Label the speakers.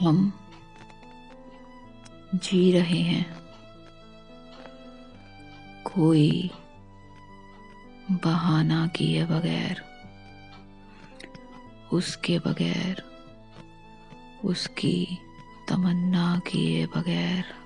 Speaker 1: हम जी रहे हैं। कोई बहाना किए बगैर उसके बगैर उसकी तमन्ना किए बगैर।